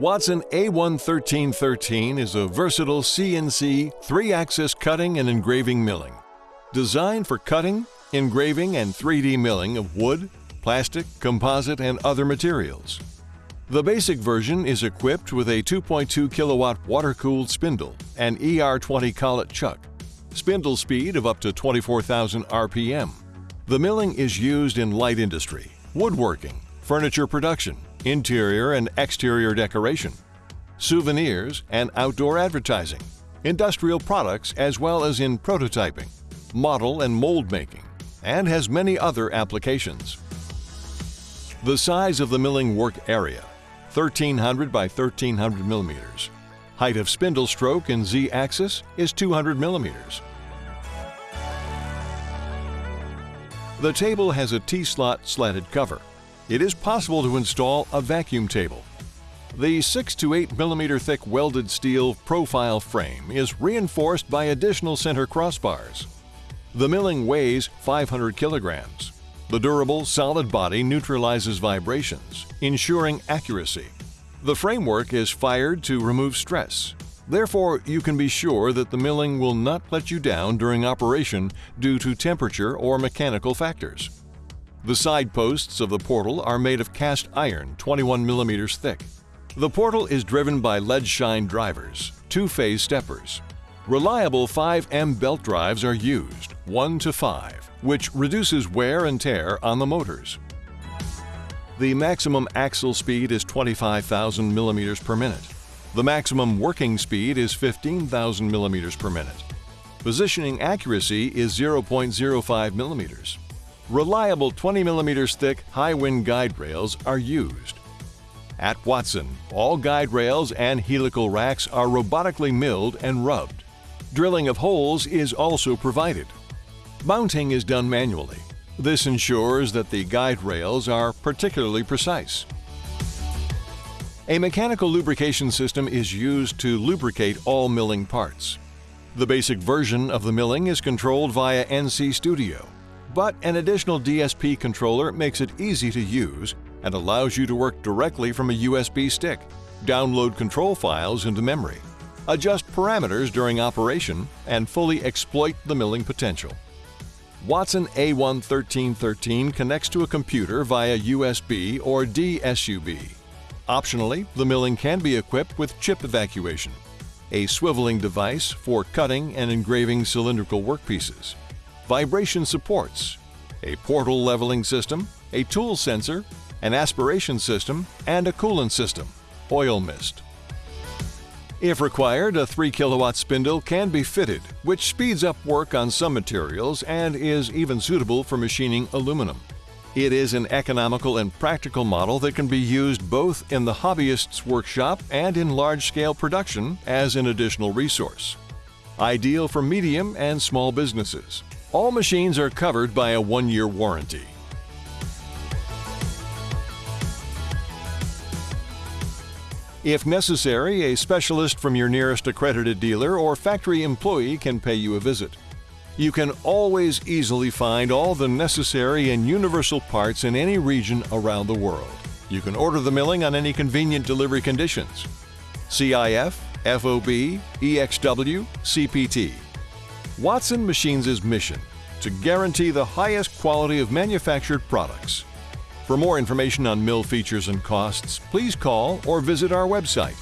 Watson A11313 is a versatile CNC three-axis cutting and engraving milling. Designed for cutting, engraving, and 3D milling of wood, plastic, composite, and other materials. The basic version is equipped with a 2.2 kilowatt water-cooled spindle and ER20 collet chuck, spindle speed of up to 24,000 RPM. The milling is used in light industry, woodworking, furniture production, interior and exterior decoration, souvenirs and outdoor advertising, industrial products as well as in prototyping, model and mold making, and has many other applications. The size of the milling work area, 1300 by 1300 millimeters. Height of spindle stroke in Z-axis is 200 millimeters. The table has a T-slot slatted cover it is possible to install a vacuum table. The 6 to 8 millimeter thick welded steel profile frame is reinforced by additional center crossbars. The milling weighs 500 kilograms. The durable, solid body neutralizes vibrations, ensuring accuracy. The framework is fired to remove stress. Therefore, you can be sure that the milling will not let you down during operation due to temperature or mechanical factors. The side posts of the portal are made of cast iron 21 millimeters thick. The portal is driven by Leadshine drivers, two-phase steppers. Reliable 5M belt drives are used, 1 to 5, which reduces wear and tear on the motors. The maximum axle speed is 25,000 millimeters per minute. The maximum working speed is 15,000 millimeters per minute. Positioning accuracy is 0.05 millimeters reliable 20 mm thick HIWIN guide rails are used. At Watson, all guide rails and helical racks are robotically milled and rubbed. Drilling of holes is also provided. Mounting is done manually. This ensures that the guide rails are particularly precise. A mechanical lubrication system is used to lubricate all milling parts. The basic version of the milling is controlled via NC Studio but an additional DSP controller makes it easy to use and allows you to work directly from a USB stick, download control files into memory, adjust parameters during operation, and fully exploit the milling potential. Watson A11313 connects to a computer via USB or DSUB. Optionally, the milling can be equipped with chip evacuation, a swiveling device for cutting and engraving cylindrical workpieces, vibration supports, a portal leveling system, a tool sensor, an aspiration system, and a coolant system, oil mist. If required, a 3 kilowatt spindle can be fitted, which speeds up work on some materials and is even suitable for machining aluminum. It is an economical and practical model that can be used both in the hobbyist's workshop and in large-scale production as an additional resource. Ideal for medium and small businesses. All machines are covered by a one-year warranty. If necessary, a specialist from your nearest accredited dealer or factory employee can pay you a visit. You can always easily find all the necessary and universal parts in any region around the world. You can order the milling on any convenient delivery conditions. CIF, FOB, EXW, CPT. Watson Machines' mission to guarantee the highest quality of manufactured products. For more information on mill features and costs, please call or visit our website